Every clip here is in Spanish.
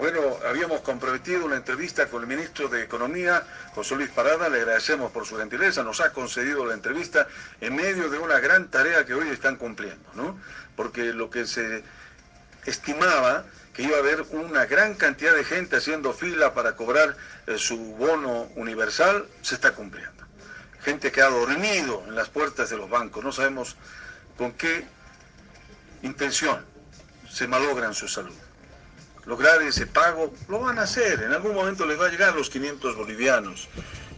Bueno, habíamos comprometido una entrevista con el ministro de Economía, José Luis Parada, le agradecemos por su gentileza, nos ha concedido la entrevista en medio de una gran tarea que hoy están cumpliendo, ¿no? Porque lo que se estimaba que iba a haber una gran cantidad de gente haciendo fila para cobrar eh, su bono universal, se está cumpliendo. Gente que ha dormido en las puertas de los bancos, no sabemos con qué intención se malogran su salud. Lograr ese pago, lo van a hacer, en algún momento les va a llegar los 500 bolivianos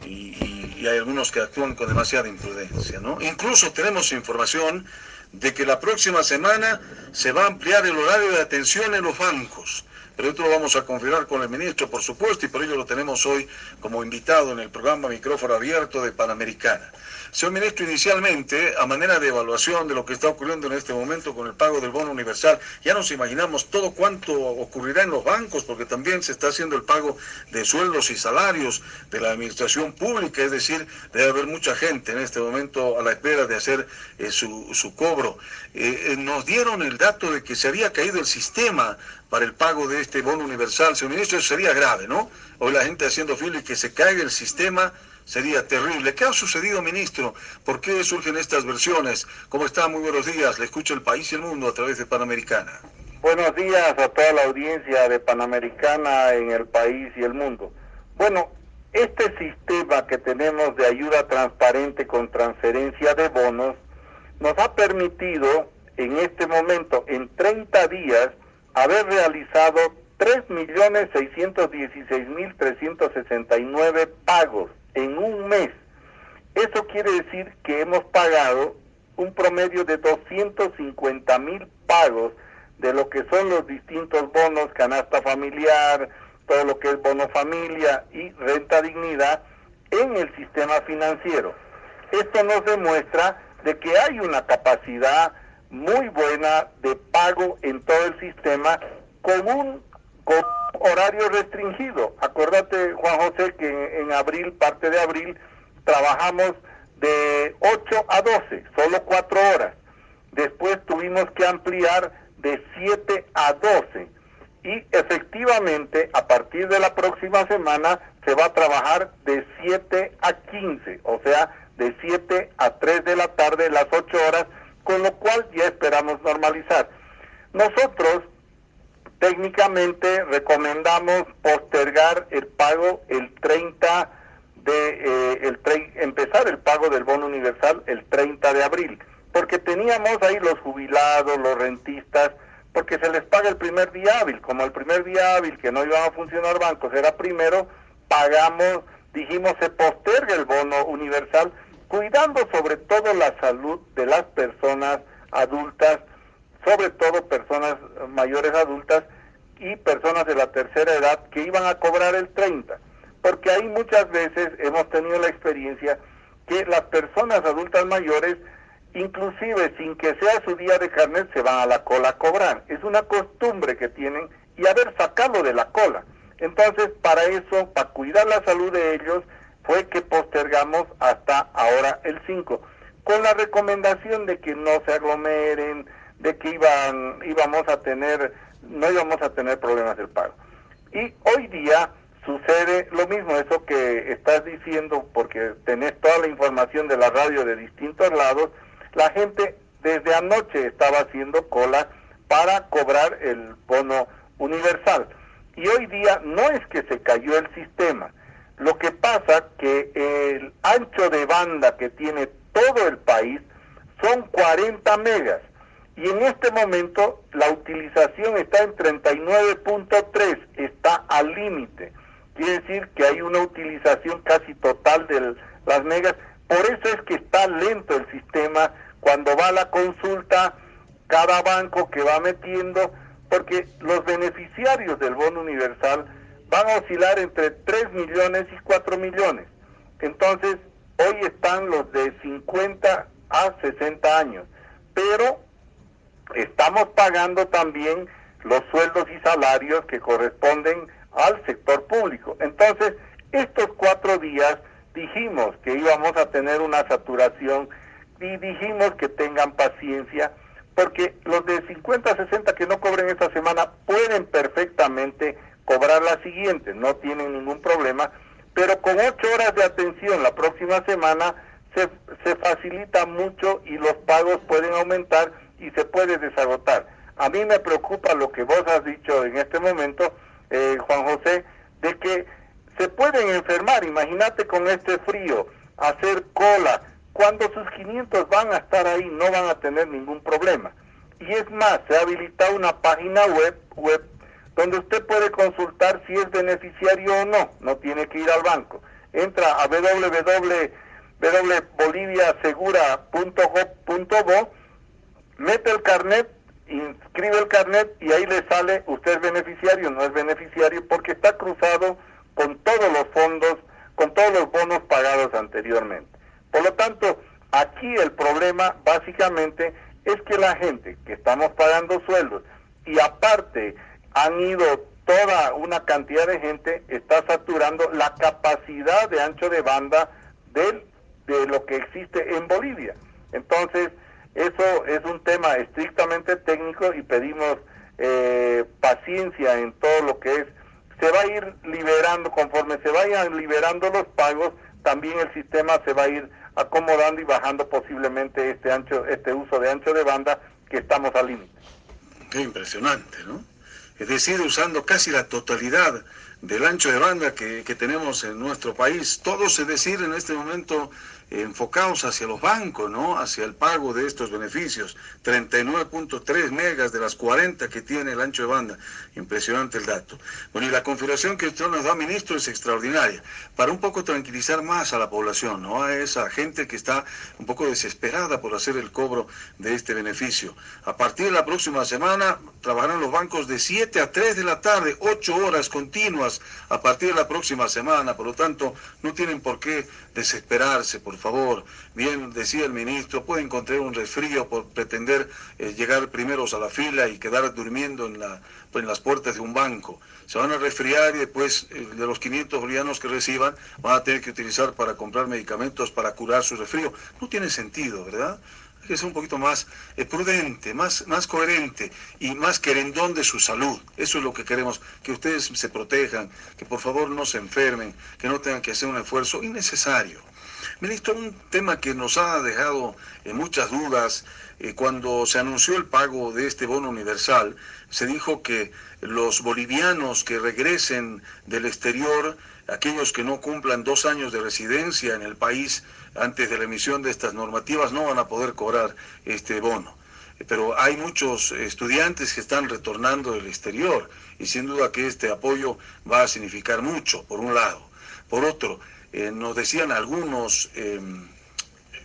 y, hay algunos que actúan con demasiada imprudencia. ¿no? Incluso tenemos información de que la próxima semana se va a ampliar el horario de atención en los bancos. Pero esto lo vamos a confirmar con el ministro, por supuesto, y por ello lo tenemos hoy como invitado en el programa Micrófono Abierto de Panamericana. Señor ministro, inicialmente, a manera de evaluación de lo que está ocurriendo en este momento con el pago del bono universal, ya nos imaginamos todo cuánto ocurrirá en los bancos, porque también se está haciendo el pago de sueldos y salarios de la administración pública, es decir, debe haber mucha gente en este momento a la espera de hacer eh, su, cobro. Eh, eh, nos dieron el dato de que se había caído el sistema para el pago de este bono universal. Señor ministro, eso sería grave, ¿no? Hoy la gente haciendo fila y que se caiga el sistema sería terrible. ¿Qué ha sucedido, ministro? ¿Por qué surgen estas versiones? ¿Cómo está? Muy buenos días. Le escucho el país y el mundo a través de Panamericana. Buenos días a toda la audiencia de Panamericana en el país y el mundo. Bueno, este sistema que tenemos de ayuda transparente con transferencia de bonos nos ha permitido en este momento, en 30 días, haber realizado 3.616.369 pagos en un mes. Eso quiere decir que hemos pagado un promedio de 250 mil pagos de lo que son los distintos bonos, canasta familiar, todo lo que es bono familia y renta dignidad en el sistema financiero. Esto nos demuestra de que hay una capacidad muy buena de pago en todo el sistema con un horario restringido. Acuérdate, Juan José, que en, abril, parte de abril, trabajamos de 8 a 12, solo 4 horas. Después tuvimos que ampliar de 7 a 12. Y efectivamente, a partir de la próxima semana, se va a trabajar de 7 a 15, o sea, de 7 a 3 de la tarde, las 8 horas, con lo cual ya esperamos normalizar. Nosotros técnicamente recomendamos postergar el pago el 30 de eh, el empezar el pago del bono universal el 30 de abril, porque teníamos ahí los jubilados, los rentistas, porque se les paga el primer día hábil, como el primer día hábil que no iban a funcionar bancos era primero, pagamos, dijimos se posterga el bono universal, cuidando sobre todo la salud de las personas adultas sobre todo personas mayores adultas y personas de la tercera edad que iban a cobrar el 30, porque ahí muchas veces hemos tenido la experiencia que las personas adultas mayores, inclusive sin que sea su día de carnet, se van a la cola a cobrar. Es una costumbre que tienen y haber sacado de la cola. Entonces, para eso, para cuidar la salud de ellos, fue que postergamos hasta ahora el 5, con la recomendación de que no se aglomeren, de que iban, íbamos a tener, no íbamos a tener problemas del pago. Y hoy día sucede lo mismo, eso que estás diciendo, porque tenés toda la información de la radio de distintos lados, la gente desde anoche estaba haciendo cola para cobrar el bono universal. Y hoy día no es que se cayó el sistema, lo que pasa que el ancho de banda que tiene todo el país son 40 megas y en este momento la utilización está en 39.3, está al límite. Quiere decir que hay una utilización casi total de las megas. Por eso es que está lento el sistema cuando va a la consulta, cada banco que va metiendo, porque los beneficiarios del bono universal van a oscilar entre 3 millones y 4 millones. Entonces, hoy están los de 50 a 60 años, pero estamos pagando también los sueldos y salarios que corresponden al sector público. Entonces, estos cuatro días dijimos que íbamos a tener una saturación y dijimos que tengan paciencia porque los de 50 a 60 que no cobren esta semana pueden perfectamente cobrar la siguiente, no tienen ningún problema, pero con ocho horas de atención la próxima semana se, se facilita mucho y los pagos pueden aumentar y se puede desagotar. A mí me preocupa lo que vos has dicho en este momento, eh, Juan José, de que se pueden enfermar, imagínate con este frío, hacer cola, cuando sus 500 van a estar ahí no van a tener ningún problema. Y es más, se ha habilitado una página web, web donde usted puede consultar si es beneficiario o no, no tiene que ir al banco. Entra a www.boliviasegura.gov.bo, mete el carnet, inscribe el carnet y ahí le sale usted es beneficiario, no es beneficiario, porque está cruzado con todos los fondos, con todos los bonos pagados anteriormente. Por lo tanto, aquí el problema básicamente es que la gente que estamos pagando sueldos y aparte han ido toda una cantidad de gente, está saturando la capacidad de ancho de banda de, de lo que existe en Bolivia. Entonces, eso es un tema estrictamente técnico y pedimos eh, paciencia en todo lo que es. Se va a ir liberando, conforme se vayan liberando los pagos, también el sistema se va a ir acomodando y bajando posiblemente este ancho, este uso de ancho de banda que estamos al límite. Qué impresionante, ¿no? Es decir, usando casi la totalidad del ancho de banda que, que tenemos en nuestro país. Todos, es decir, en este momento enfocados hacia los bancos, ¿no? Hacia el pago de estos beneficios. 39.3 megas de las 40 que tiene el ancho de banda. Impresionante el dato. Bueno, y la configuración que usted nos da, ministro, es extraordinaria. Para un poco tranquilizar más a la población, ¿no? A esa gente que está un poco desesperada por hacer el cobro de este beneficio. A partir de la próxima semana trabajarán los bancos de 7 a 3 de la tarde, 8 horas continuas a partir de la próxima semana. Por lo tanto, no tienen por qué desesperarse, favor. Bien, decía el ministro, puede encontrar un resfrío por pretender eh, llegar primeros a la fila y quedar durmiendo en, la, en las puertas de un banco. Se van a resfriar y después eh, de los 500 bolivianos que reciban van a tener que utilizar para comprar medicamentos para curar su resfrío. No tiene sentido, ¿verdad? hay que ser un poquito más eh, prudente, más, más coherente y más querendón de su salud. Eso es lo que queremos, que ustedes se protejan, que por favor no se enfermen, que no tengan que hacer un esfuerzo innecesario. Ministro, un tema que nos ha dejado eh, muchas dudas, eh, cuando se anunció el pago de este bono universal, se dijo que los bolivianos que regresen del exterior, aquellos que no cumplan dos años de residencia en el país antes de la emisión de estas normativas, no van a poder cobrar este bono pero hay muchos estudiantes que están retornando del exterior y sin duda que este apoyo va a significar mucho, por un lado. Por otro, eh, nos decían algunos em,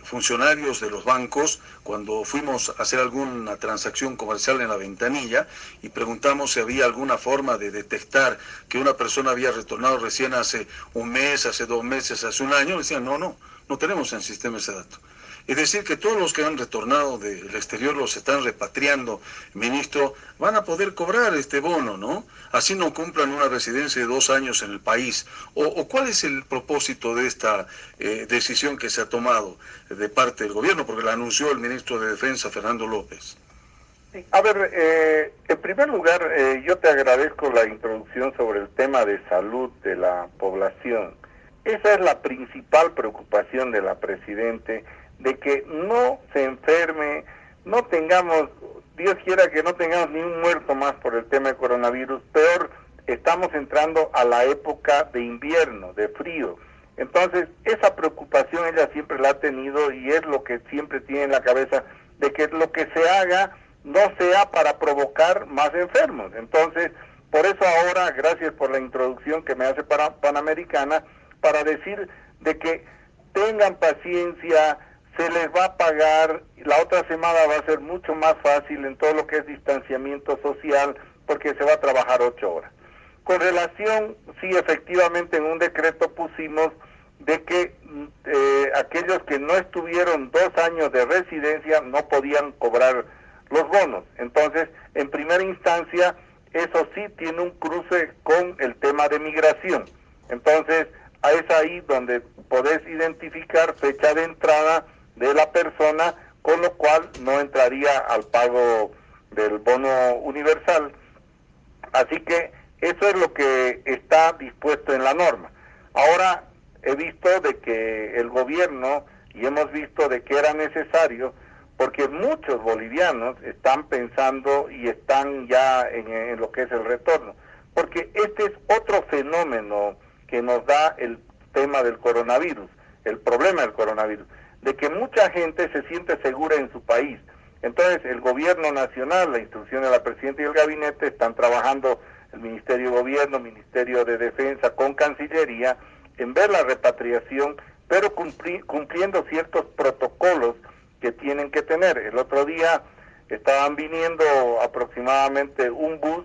funcionarios de los bancos cuando fuimos a hacer alguna transacción comercial en la ventanilla y preguntamos si había alguna forma de detectar que una persona había retornado recién hace un mes, hace dos meses, hace un año, decían, no, no, no tenemos en sistema ese dato. Es decir, que todos los que han retornado del exterior los están repatriando, ministro, van a poder cobrar este bono, ¿no? Así no cumplan una residencia de dos años en el país. ¿O, cuál es el propósito de esta eh, decisión que se ha tomado de parte del gobierno? Porque la anunció el ministro de Defensa, Fernando López. A ver, eh, en primer lugar, eh, yo te agradezco la introducción sobre el tema de salud de la población. Esa es la principal preocupación de la Presidente de que no se enferme, no tengamos, Dios quiera que no tengamos ni un muerto más por el tema de coronavirus, peor, estamos entrando a la época de invierno, de frío. Entonces, esa preocupación ella siempre la ha tenido y es lo que siempre tiene en la cabeza, de que lo que se haga no sea para provocar más enfermos. Entonces, por eso ahora, gracias por la introducción que me hace para Panamericana, para decir de que tengan paciencia, se les va a pagar, la otra semana va a ser mucho más fácil en todo lo que es distanciamiento social, porque se va a trabajar ocho horas. Con relación, sí, efectivamente en un decreto pusimos de que eh, aquellos que no estuvieron dos años de residencia no podían cobrar los bonos. Entonces, en primera instancia, eso sí tiene un cruce con el tema de migración. Entonces, es ahí donde podés identificar fecha de entrada, de la persona, con lo cual no entraría al pago del bono universal. Así que Eso es lo que está dispuesto en la norma. Ahora he visto de que el gobierno y hemos visto de que era necesario porque muchos bolivianos están pensando y están ya en, lo que es el retorno. Porque este es otro fenómeno que nos da el tema del coronavirus, el problema del coronavirus, de que mucha gente se siente segura en su país. Entonces el gobierno nacional, la instrucción de la presidenta y el gabinete están trabajando el Ministerio de Gobierno, Ministerio de Defensa con Cancillería en ver la repatriación, pero cumpliendo ciertos protocolos que tienen que tener. El otro día estaban viniendo aproximadamente un bus,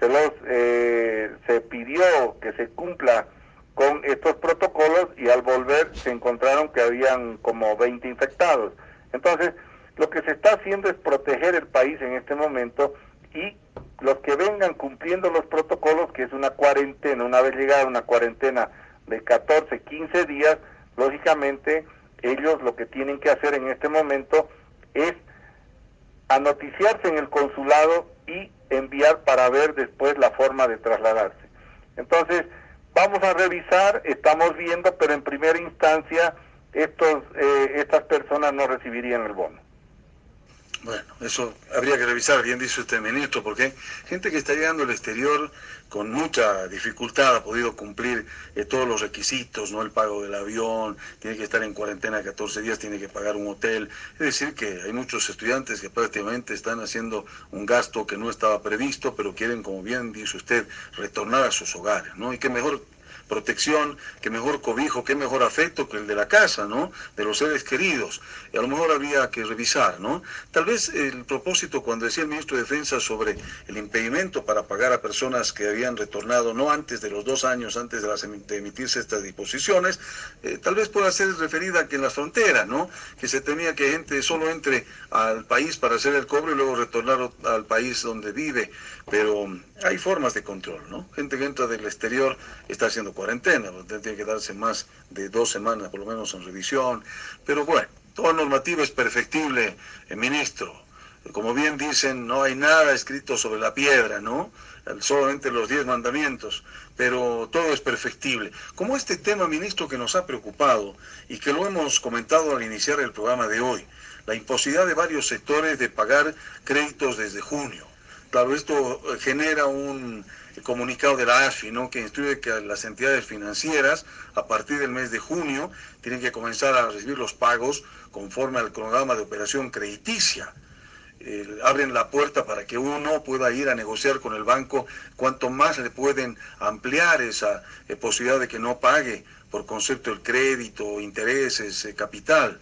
se los eh, se pidió que se cumpla con estos protocolos y al volver se encontraron que habían como 20 infectados. Entonces, lo que se está haciendo es proteger el país en este momento y los que vengan cumpliendo los protocolos, que es una cuarentena, una vez llegada una cuarentena de 14, 15 días, lógicamente ellos lo que tienen que hacer en este momento es anoticiarse en el consulado y enviar para ver después la forma de trasladarse. Entonces, vamos a revisar, estamos viendo, pero en primera instancia estos, eh, estas personas no recibirían el bono. Bueno, eso habría que revisar, bien dice usted, ministro, porque gente que está llegando al exterior con mucha dificultad ha podido cumplir eh, todos los requisitos, ¿no? El pago del avión, tiene que estar en cuarentena 14 días, tiene que pagar un hotel. Es decir, que hay muchos estudiantes que prácticamente están haciendo un gasto que no estaba previsto, pero quieren, como bien dice usted, retornar a sus hogares, ¿no? Y que mejor protección, que mejor cobijo, qué mejor afecto que el de la casa, ¿no? De los seres queridos. Y a lo mejor habría que revisar, ¿no? Tal vez el propósito cuando decía el ministro de Defensa sobre el impedimento para pagar a personas que habían retornado no antes de los dos años, antes de, las, emitirse estas disposiciones, eh, tal vez pueda ser referida a que en las fronteras, ¿no? Que se temía que gente solo entre al país para hacer el cobro y luego retornar al país donde vive. Pero hay formas de control, ¿no? Gente que entra del exterior está haciendo cuarentena, tiene que darse más de dos semanas por lo menos en revisión, pero bueno, toda normativa es perfectible, eh, ministro. Como bien dicen, no hay nada escrito sobre la piedra, ¿no? Solamente los diez mandamientos, pero todo es perfectible. Como este tema, ministro, que nos ha preocupado y que lo hemos comentado al iniciar el programa de hoy, la imposibilidad de varios sectores de pagar créditos desde junio. Claro, esto genera un comunicado de la AFI, ¿no? que instruye que las entidades financieras a partir del mes de junio tienen que comenzar a recibir los pagos conforme al cronograma de operación crediticia. abren la puerta para que uno pueda ir a negociar con el banco cuanto más le pueden ampliar esa eh, posibilidad de que no pague por concepto el crédito, intereses, eh, capital.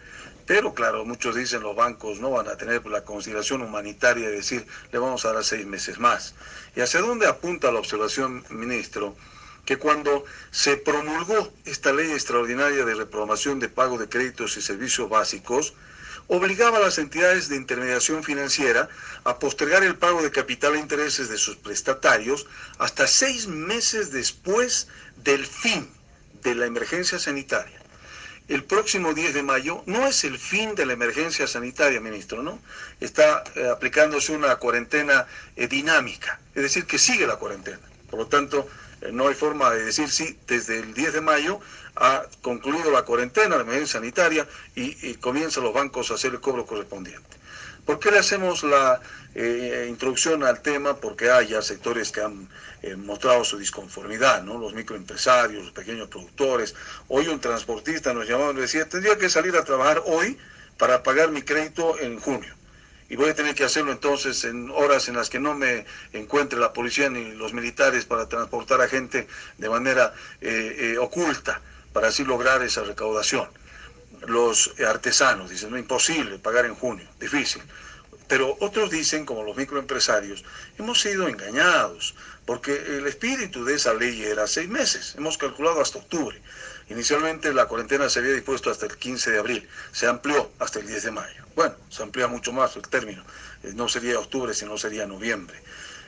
Pero claro, muchos dicen los bancos no van a tener la consideración humanitaria de decir, le vamos a dar seis meses más. ¿Y hacia dónde apunta la observación, ministro? Que cuando se promulgó esta ley extraordinaria de reprogramación de pago de créditos y servicios básicos, obligaba a las entidades de intermediación financiera a postergar el pago de capital e intereses de sus prestatarios hasta seis meses después del fin de la emergencia sanitaria el próximo 10 de mayo no es el fin de la emergencia sanitaria, ministro, ¿no? Está eh, aplicándose una cuarentena eh, dinámica, es decir, que sigue la cuarentena. Por lo tanto, eh, no hay forma de decir si desde el 10 de mayo ha concluido la cuarentena, la emergencia sanitaria, y, y comienzan los bancos a hacer el cobro correspondiente. ¿Por qué le hacemos la eh, introducción al tema? Porque hay ya sectores que han eh, mostrado su disconformidad, ¿no? Los microempresarios, los pequeños productores. Hoy un transportista nos llamaba y decía, tendría que salir a trabajar hoy para pagar mi crédito en junio. Y voy a tener que hacerlo entonces en horas en las que no me encuentre la policía ni los militares para transportar a gente de manera eh, oculta, para así lograr esa recaudación los artesanos, dicen, no, imposible pagar en junio, difícil. Pero otros dicen, como los microempresarios, hemos sido engañados, porque el espíritu de esa ley era seis meses, hemos calculado hasta octubre. Inicialmente la cuarentena se había dispuesto hasta el 15 de abril, se amplió hasta el 10 de mayo. Bueno, se amplía mucho más el término, eh, no sería octubre, sino sería noviembre.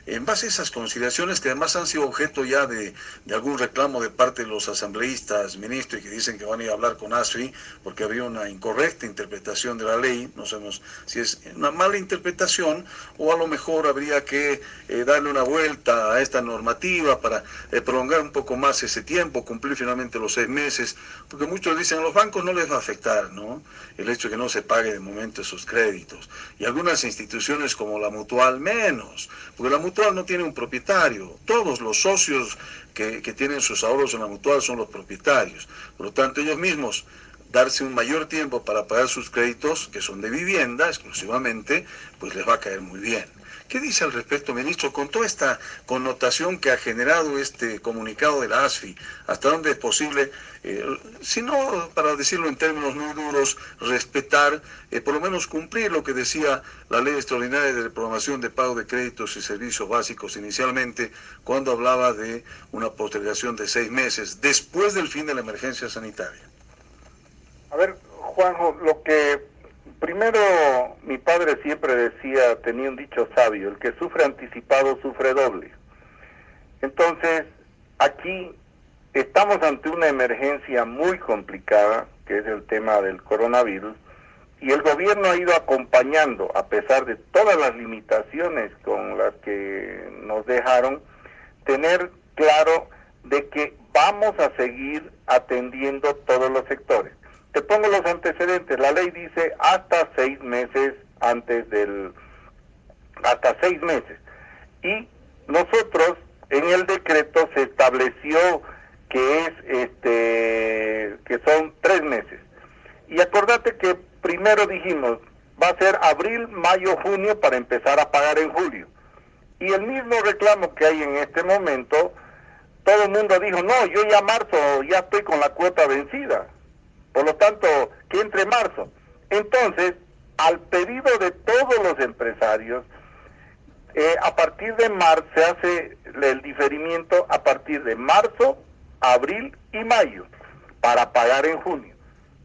En base a esas consideraciones que además han sido objeto ya de, algún reclamo de parte de los asambleístas, ministros, y que dicen que van a ir a hablar con ASFI porque había una incorrecta interpretación de la ley, no sabemos si es una mala interpretación o a lo mejor habría que eh, darle una vuelta a esta normativa para eh, prolongar un poco más ese tiempo, cumplir finalmente los seis meses, porque muchos dicen a los bancos no les va a afectar, ¿no? El hecho de que no se pague de momento esos créditos. Y algunas instituciones como la Mutual menos, porque la Mutual no tiene un propietario. Todos los socios que, que tienen sus ahorros en la Mutual son los propietarios. Por lo tanto, ellos mismos darse un mayor tiempo para pagar sus créditos, que son de vivienda exclusivamente, pues les va a caer muy bien. ¿Qué dice al respecto, ministro, con toda esta connotación que ha generado este comunicado de la ASFI? ¿Hasta dónde es posible, eh, si no, para decirlo en términos muy duros, respetar, eh, por lo menos cumplir lo que decía la ley extraordinaria de programación de pago de créditos y servicios básicos inicialmente, cuando hablaba de una postergación de seis meses después del fin de la emergencia sanitaria? A ver, Juanjo, lo que Primero, mi padre siempre decía, tenía un dicho sabio, el que sufre anticipado sufre doble. Entonces, aquí estamos ante una emergencia muy complicada, que es el tema del coronavirus, y el gobierno ha ido acompañando, a pesar de todas las limitaciones con las que nos dejaron, tener claro de que vamos a seguir atendiendo todos los sectores. Te pongo los antecedentes. La ley dice hasta seis meses antes del... hasta seis meses. Y nosotros en el decreto se estableció que es este que son tres meses. Y acordate que primero dijimos va a ser abril, mayo, junio para empezar a pagar en julio. Y el mismo reclamo que hay en este momento, todo el mundo dijo, no, yo ya marzo ya estoy con la cuota vencida. Por lo tanto, que entre marzo. Entonces, al pedido de todos los empresarios, eh, a partir de marzo se hace el diferimiento a partir de marzo, abril y mayo para pagar en junio.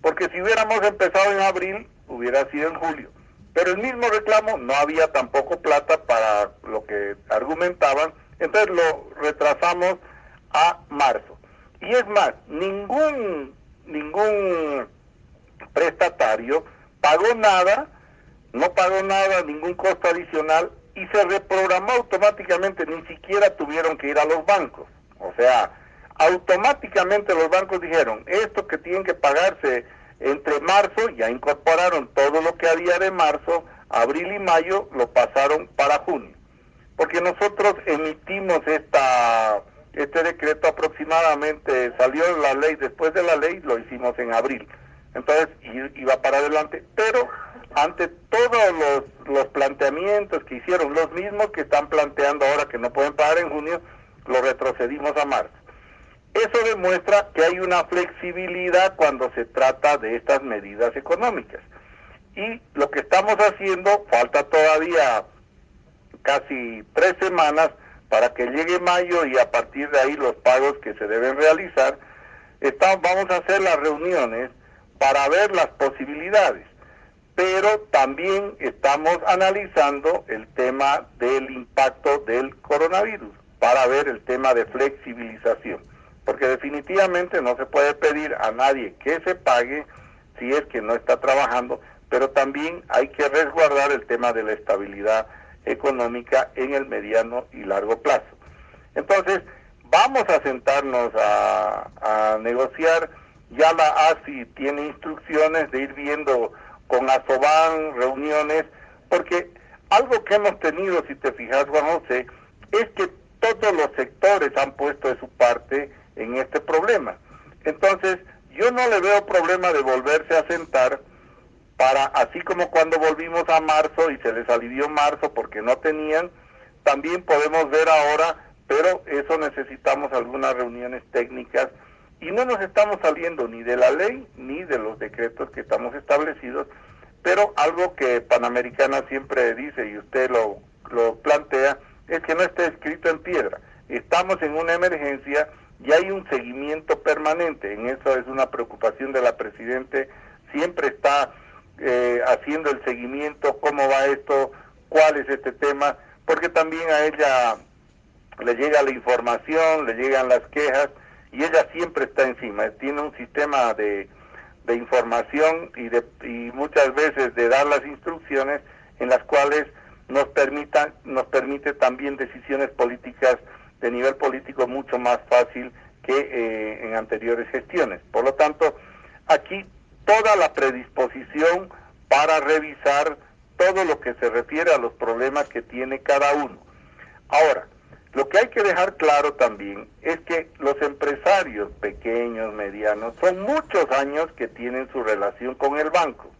Porque si hubiéramos empezado en abril, hubiera sido en julio. Pero el mismo reclamo no había tampoco plata para lo que argumentaban, entonces lo retrasamos a marzo. Y es más, ningún ningún prestatario pagó nada, no pagó nada, ningún costo adicional y se reprogramó automáticamente, ni siquiera tuvieron que ir a los bancos. O sea, automáticamente los bancos dijeron, esto que tienen que pagarse entre marzo, ya incorporaron todo lo que había de marzo, abril y mayo, lo pasaron para junio. Porque nosotros emitimos esta este decreto aproximadamente salió la ley, después de la ley lo hicimos en abril. Entonces iba para adelante, pero ante todos los, los planteamientos que hicieron, los mismos que están planteando ahora que no pueden pagar en junio, lo retrocedimos a marzo. Eso demuestra que hay una flexibilidad cuando se trata de estas medidas económicas. Y lo que estamos haciendo, falta todavía casi tres semanas, para que llegue mayo y a partir de ahí los pagos que se deben realizar, vamos a hacer las reuniones para ver las posibilidades, pero también estamos analizando el tema del impacto del coronavirus para ver el tema de flexibilización, porque definitivamente no se puede pedir a nadie que se pague si es que no está trabajando, pero también hay que resguardar el tema de la estabilidad económica en el mediano y largo plazo. Entonces, vamos a sentarnos a, negociar. Ya la ASI tiene instrucciones de ir viendo con ASOBAN reuniones, porque algo que hemos tenido, si te fijas, Juan José, es que todos los sectores han puesto de su parte en este problema. Entonces, yo no le veo problema de volverse a sentar para, así como cuando volvimos a marzo y se les alivió marzo porque no tenían, también podemos ver ahora, pero eso necesitamos algunas reuniones técnicas y no nos estamos saliendo ni de la ley ni de los decretos que estamos establecidos, pero algo que Panamericana siempre dice y usted lo, lo plantea es que no está escrito en piedra. Estamos en una emergencia y hay un seguimiento permanente. En eso es una preocupación de la Presidente. Siempre está eh, haciendo el seguimiento, cómo va esto, cuál es este tema, porque también a ella le llega la información, le llegan las quejas y ella siempre está encima, tiene un sistema de, de información y, de, y muchas veces de dar las instrucciones en las cuales nos permita, nos permite también decisiones políticas de nivel político mucho más fácil que eh, en anteriores gestiones. Por lo tanto, aquí toda la predisposición para revisar todo lo que se refiere a los problemas que tiene cada uno. Ahora, lo que hay que dejar claro también es que los empresarios pequeños, medianos, son muchos años que tienen su relación con el banco.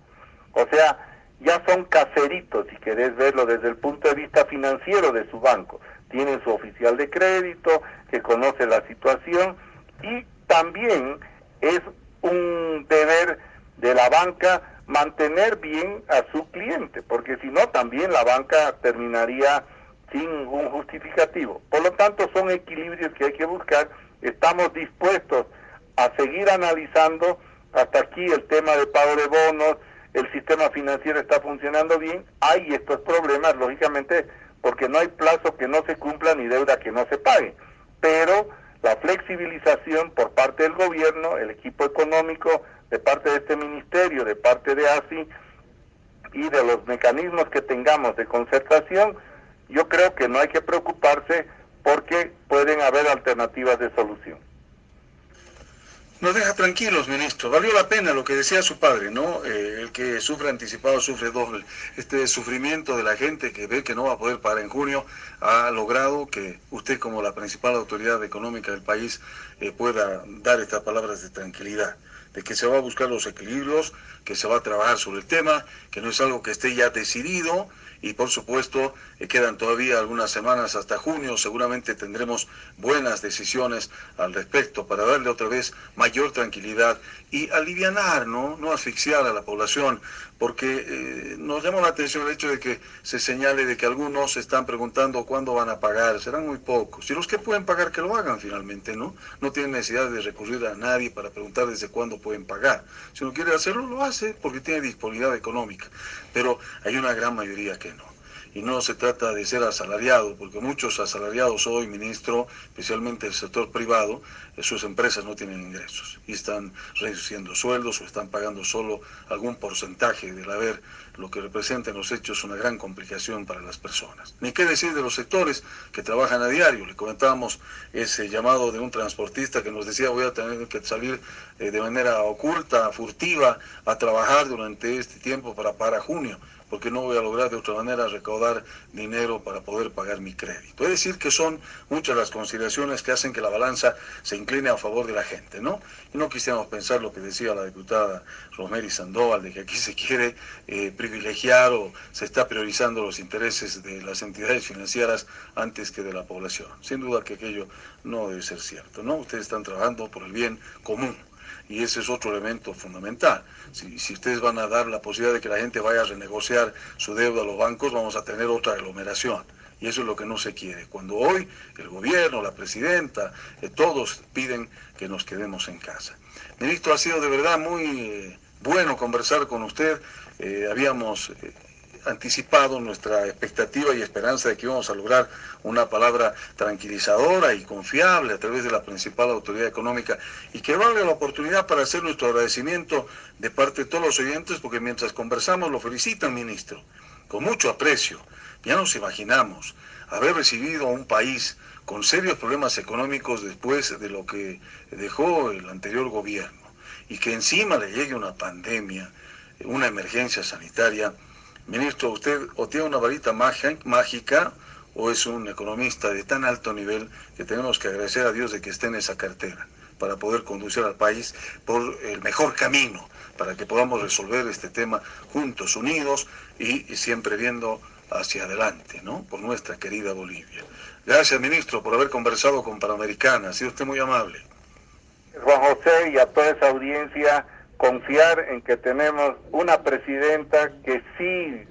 O sea, ya son caseritos, si querés verlo desde el punto de vista financiero de su banco. Tienen su oficial de crédito, que conoce la situación, y también es un deber de la banca mantener bien a su cliente, porque si no, también la banca terminaría sin un justificativo. Por lo tanto, son equilibrios que hay que buscar. Estamos dispuestos a seguir analizando hasta aquí el tema de pago de bonos, el sistema financiero está funcionando bien, hay estos problemas, lógicamente, porque no hay plazo que no se cumpla ni deuda que no se pague. Pero la flexibilización por parte del gobierno, el equipo económico, de parte de este ministerio, de parte de ASI y de los mecanismos que tengamos de concertación, yo creo que no hay que preocuparse porque pueden haber alternativas de solución. Nos deja tranquilos, ministro. Valió la pena lo que decía su padre, ¿no? Eh, el que sufre anticipado sufre doble. Este sufrimiento de la gente que ve que no va a poder pagar en junio ha logrado que usted como la principal autoridad económica del país eh, pueda dar estas palabras de tranquilidad que se va a buscar los equilibrios, que se va a trabajar sobre el tema, que no es algo que esté ya decidido y por supuesto eh, quedan todavía algunas semanas hasta junio, seguramente tendremos buenas decisiones al respecto para darle otra vez mayor tranquilidad y alivianar, ¿no? no asfixiar a la población, porque eh, nos llama la atención el hecho de que se señale de que algunos se están preguntando cuándo van a pagar, serán muy pocos, y los que pueden pagar que lo hagan finalmente, ¿no? No tienen necesidad de recurrir a nadie para preguntar desde cuándo pueden pagar. Si uno quiere hacerlo, lo hace porque tiene disponibilidad económica, pero hay una gran mayoría que no y no se trata de ser asalariado, porque muchos asalariados hoy, ministro, especialmente el sector privado, eh, sus empresas no tienen ingresos y están reduciendo sueldos o están pagando solo algún porcentaje del haber, lo que representa en los hechos una gran complicación para las personas. Ni qué decir de los sectores que trabajan a diario. Le comentábamos ese llamado de un transportista que nos decía voy a tener que salir eh, de manera oculta, furtiva, a trabajar durante este tiempo para para junio porque no voy a lograr de otra manera recaudar dinero para poder pagar mi crédito. Es decir, que son muchas las consideraciones que hacen que la balanza se incline a favor de la gente, ¿no? Y no quisiéramos pensar lo que decía la diputada Rosemary Sandoval, de que aquí se quiere eh, privilegiar o se está priorizando los intereses de las entidades financieras antes que de la población. Sin duda que aquello no debe ser cierto, ¿no? Ustedes están trabajando por el bien común y ese es otro elemento fundamental. Si, si, ustedes van a dar la posibilidad de que la gente vaya a renegociar su deuda a los bancos, vamos a tener otra aglomeración. Y eso es lo que no se quiere. Cuando hoy el gobierno, la presidenta, eh, todos piden que nos quedemos en casa. Ministro, ha sido de verdad muy eh, bueno conversar con usted. Eh, habíamos anticipado nuestra expectativa y esperanza de que íbamos a lograr una palabra tranquilizadora y confiable a través de la principal autoridad económica y que valga la oportunidad para hacer nuestro agradecimiento de parte de todos los oyentes porque mientras conversamos lo felicitan, ministro, con mucho aprecio. Ya nos imaginamos haber recibido a un país con serios problemas económicos después de lo que dejó el anterior gobierno y que encima le llegue una pandemia, una emergencia sanitaria, Ministro, ¿usted o tiene una varita mágica o es un economista de tan alto nivel que tenemos que agradecer a Dios de que esté en esa cartera para poder conducir al país por el mejor camino, para que podamos resolver este tema juntos, unidos y, siempre viendo hacia adelante, ¿no? Por nuestra querida Bolivia. Gracias, ministro, por haber conversado con Panamericana. Ha sido usted muy amable. Juan José y a toda esa audiencia confiar en que tenemos una presidenta que sí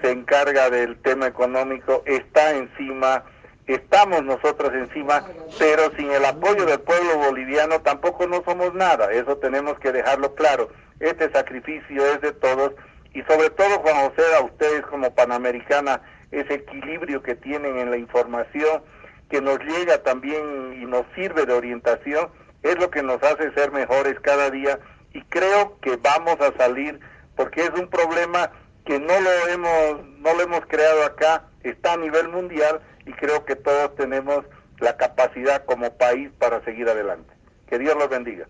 se encarga del tema económico, está encima, estamos nosotros encima, pero sin el apoyo del pueblo boliviano tampoco no somos nada, eso tenemos que dejarlo claro. Este sacrificio es de todos y sobre todo Juan José, a ustedes como Panamericana ese equilibrio que tienen en la información, que nos llega también y nos sirve de orientación, es lo que nos hace ser mejores cada día y creo que vamos a salir porque es un problema que no lo hemos no lo hemos creado acá, está a nivel mundial y creo que todos tenemos la capacidad como país para seguir adelante. Que Dios los bendiga.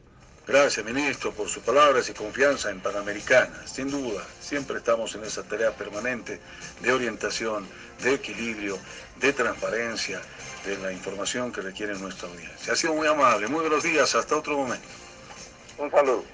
Gracias, ministro, por sus palabras y confianza en Panamericana. Sin duda, siempre estamos en esa tarea permanente de orientación, de equilibrio, de transparencia, de la información que requiere nuestra audiencia. Ha sido muy amable. Muy buenos días. Hasta otro momento. Un saludo.